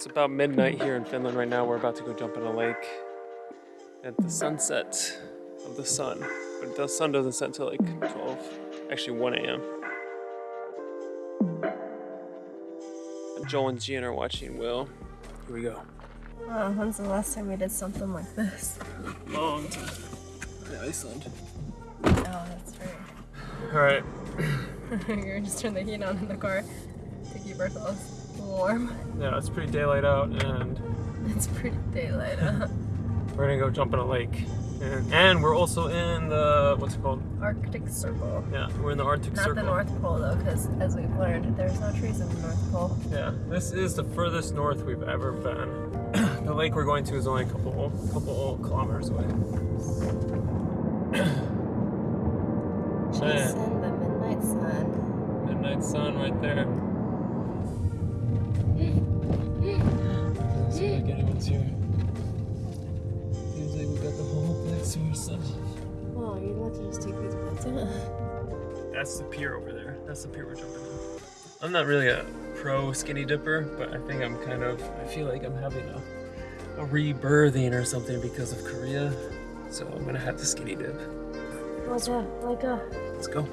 It's about midnight here in Finland right now. We're about to go jump in a lake at the sunset of the sun. But the sun doesn't set until like 12, actually 1 a.m. Joel and Gian are watching Will. Here we go. Wow, when's the last time we did something like this? Long time. In Iceland. Oh, that's right. All right. You're gonna just turn the heat on in the car to keep ourselves warm. Yeah, it's pretty daylight out and It's pretty daylight out. we're gonna go jump in a lake. And, and we're also in the, what's it called? Arctic Circle. Yeah, we're in the Arctic Not Circle. Not the North Pole though, because as we've learned, there's no trees in the North Pole. Yeah, this is the furthest north we've ever been. the lake we're going to is only a couple couple kilometers away. Jason, the midnight sun. midnight sun right there. Doesn't seem like anyone's here. Seems like we got the whole place to ourselves. Oh, you're about to just take these bits out. That's the pier over there. That's the pier we're jumping on. I'm not really a pro skinny dipper, but I think I'm kind of, I feel like I'm having a, a rebirthing or something because of Korea. So I'm gonna have to skinny dip. What's up? Like a Let's go.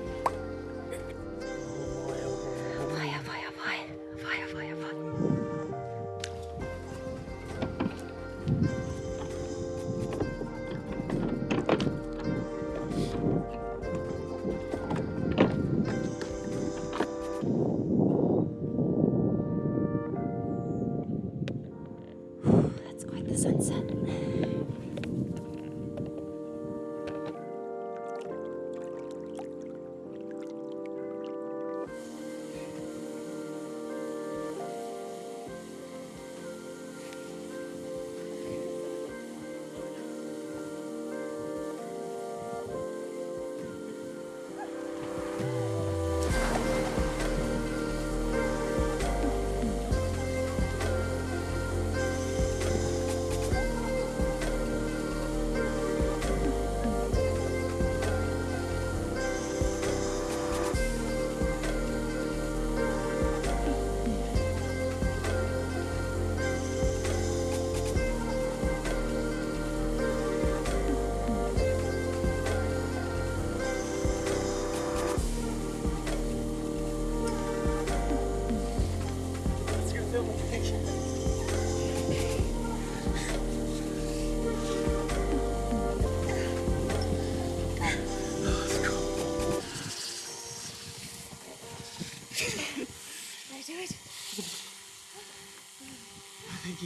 Quite the sunset.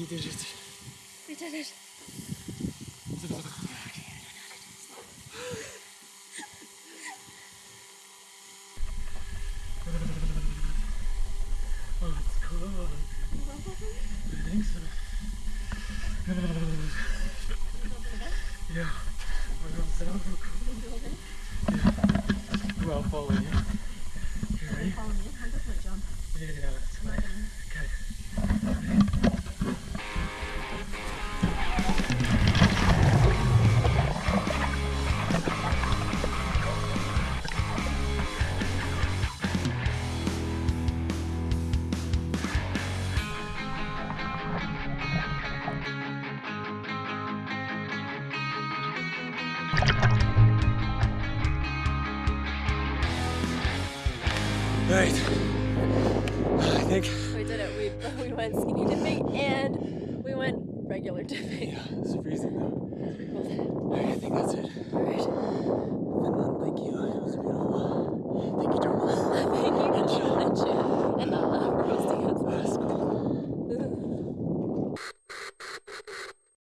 You did it. We did it. Oh, it's cool. I think so. Yeah. We're going down real. Yeah. Well, follow you. You ready? Follow me. I'm just gonna jump. Yeah, that's. Right. I think. We did it. We, we went skinny dipping and we went regular dipping. Yeah, it's freezing though. Pretty cool. I think that's it. Alright. Finland